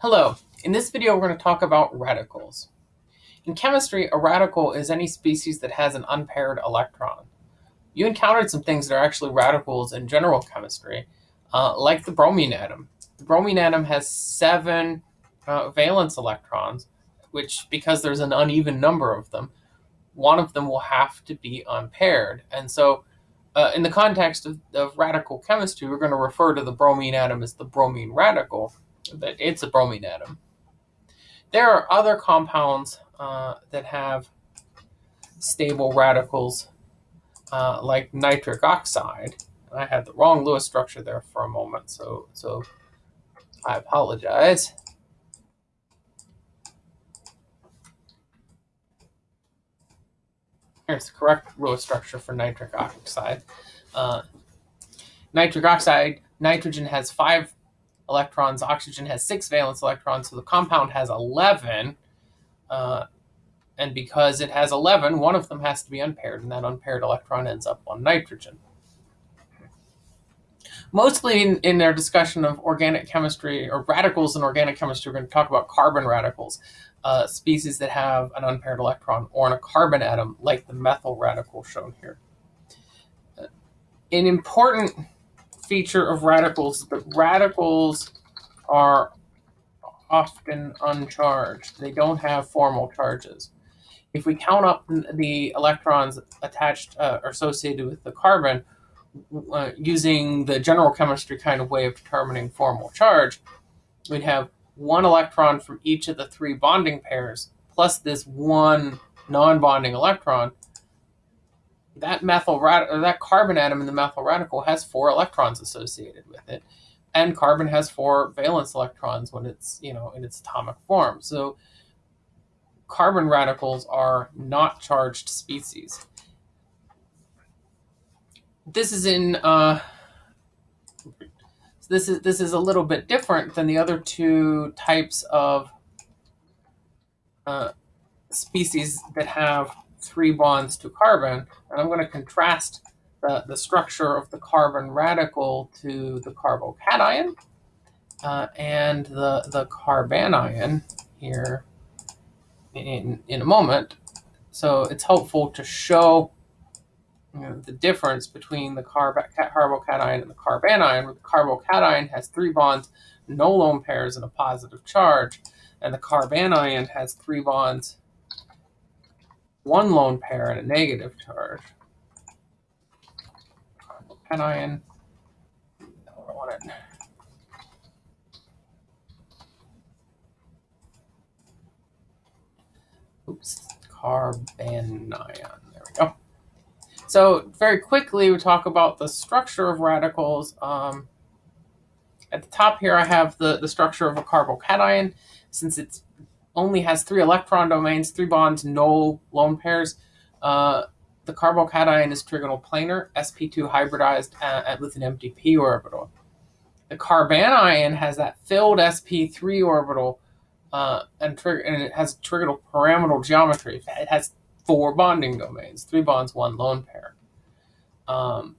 Hello, in this video we're going to talk about radicals. In chemistry, a radical is any species that has an unpaired electron. You encountered some things that are actually radicals in general chemistry, uh, like the bromine atom. The bromine atom has seven uh, valence electrons, which, because there's an uneven number of them, one of them will have to be unpaired. And so, uh, in the context of, of radical chemistry, we're going to refer to the bromine atom as the bromine radical, that it's a bromine atom. There are other compounds uh, that have stable radicals, uh, like nitric oxide. I had the wrong Lewis structure there for a moment, so so I apologize. Here's the correct Lewis structure for nitric oxide. Uh, nitric oxide, nitrogen has five electrons. Oxygen has six valence electrons, so the compound has 11. Uh, and because it has 11, one of them has to be unpaired, and that unpaired electron ends up on nitrogen. Mostly in, in their discussion of organic chemistry or radicals in organic chemistry, we're going to talk about carbon radicals, uh, species that have an unpaired electron or a carbon atom, like the methyl radical shown here. Uh, an important feature of radicals that radicals are often uncharged. They don't have formal charges. If we count up the electrons attached uh, or associated with the carbon uh, using the general chemistry kind of way of determining formal charge, we'd have one electron from each of the three bonding pairs plus this one non-bonding electron that methyl that carbon atom in the methyl radical has four electrons associated with it and carbon has four valence electrons when it's you know in its atomic form. So carbon radicals are not charged species. This is in uh, this is this is a little bit different than the other two types of uh, species that have three bonds to carbon. And I'm going to contrast the, the structure of the carbon radical to the carbocation uh, and the, the carbanion here in, in a moment. So it's helpful to show you know, the difference between the carb carbocation and the carbanion, where the carbocation has three bonds, no lone pairs, and a positive charge, and the carbanion has three bonds, one lone pair and a negative charge. It. Oops, carbanion. There we go. So very quickly, we talk about the structure of radicals. Um, at the top here, I have the, the structure of a carbocation. Since it's only has three electron domains, three bonds, no lone pairs. Uh, the carbocation is trigonal planar, sp2 hybridized uh, with an empty p orbital. The carbanion has that filled sp3 orbital uh, and, and, it has trigonal pyramidal geometry. It has four bonding domains, three bonds, one lone pair. Um,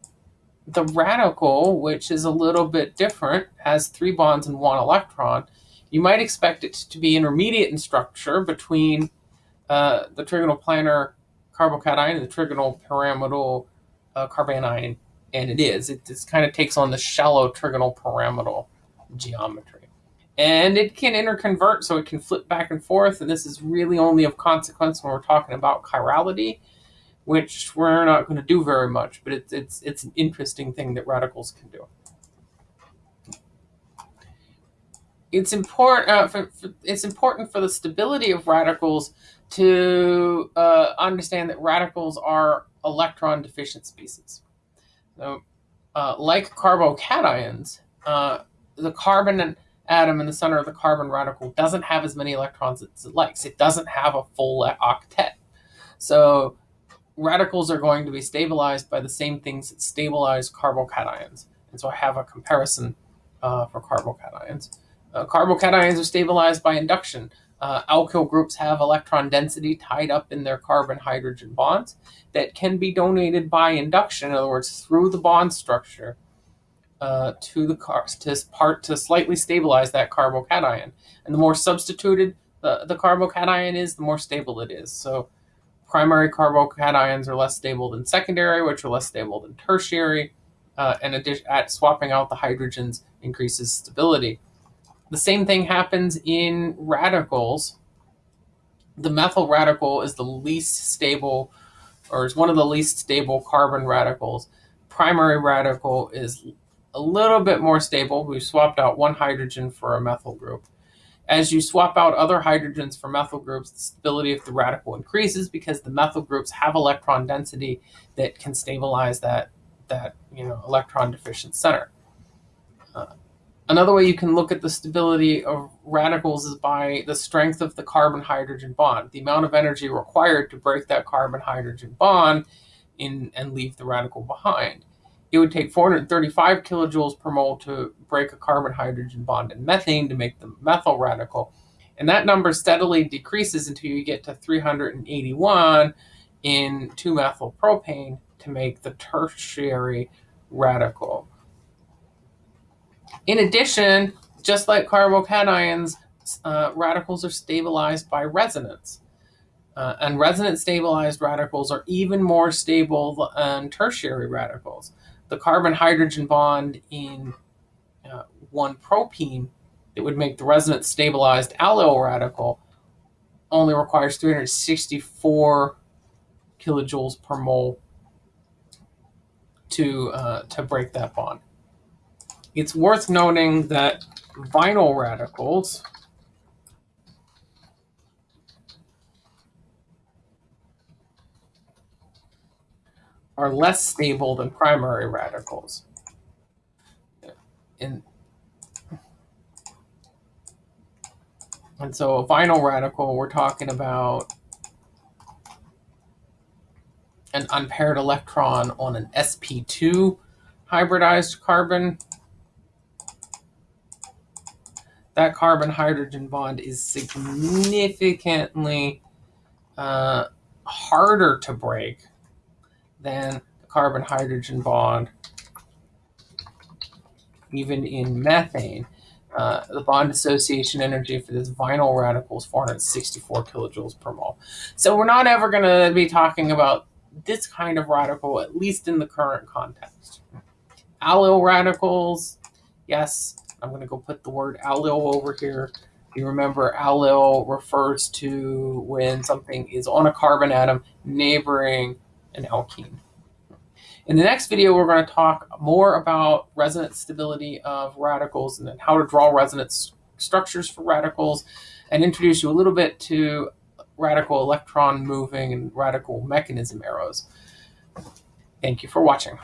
the radical, which is a little bit different, has three bonds and one electron you might expect it to be intermediate in structure between uh, the trigonal planar carbocation and the trigonal pyramidal uh, carbanion, and it is. It just kind of takes on the shallow trigonal pyramidal geometry. And it can interconvert, so it can flip back and forth, and this is really only of consequence when we're talking about chirality, which we're not going to do very much, but it's, it's, it's an interesting thing that radicals can do. It's important uh, for, for, it's important for the stability of radicals to uh, understand that radicals are electron deficient species. So, uh, like carbocations, uh, the carbon atom in the center of the carbon radical doesn't have as many electrons as it likes. It doesn't have a full octet. So radicals are going to be stabilized by the same things that stabilize carbocations. And so I have a comparison uh, for carbocations. Uh, carbocations are stabilized by induction. Uh, alkyl groups have electron density tied up in their carbon-hydrogen bonds that can be donated by induction, in other words, through the bond structure, uh, to the car to part to slightly stabilize that carbocation. And the more substituted the, the carbocation is, the more stable it is. So primary carbocations are less stable than secondary, which are less stable than tertiary. Uh, and at swapping out the hydrogens increases stability. The same thing happens in radicals. The methyl radical is the least stable, or is one of the least stable carbon radicals. Primary radical is a little bit more stable. We swapped out one hydrogen for a methyl group. As you swap out other hydrogens for methyl groups, the stability of the radical increases because the methyl groups have electron density that can stabilize that, that you know, electron deficient center. Uh, another way you can look at the stability of radicals is by the strength of the carbon-hydrogen bond, the amount of energy required to break that carbon-hydrogen bond in, and leave the radical behind it would take 435 kilojoules per mole to break a carbon hydrogen bond in methane to make the methyl radical. And that number steadily decreases until you get to 381 in 2-methylpropane to make the tertiary radical. In addition, just like carbocations, uh, radicals are stabilized by resonance. Uh, and resonance stabilized radicals are even more stable than tertiary radicals the carbon hydrogen bond in uh, one propene that would make the resonance stabilized allyl radical only requires 364 kilojoules per mole to uh, to break that bond. It's worth noting that vinyl radicals are less stable than primary radicals. In, and so a vinyl radical, we're talking about an unpaired electron on an sp2 hybridized carbon. That carbon-hydrogen bond is significantly uh, harder to break than the carbon hydrogen bond, even in methane. Uh, the bond dissociation energy for this vinyl radical is 464 kilojoules per mole. So we're not ever going to be talking about this kind of radical, at least in the current context. Allyl radicals, yes, I'm going to go put the word allyl over here. You remember allyl refers to when something is on a carbon atom neighboring an alkene. In the next video, we're going to talk more about resonance stability of radicals and then how to draw resonance structures for radicals and introduce you a little bit to radical electron moving and radical mechanism arrows. Thank you for watching.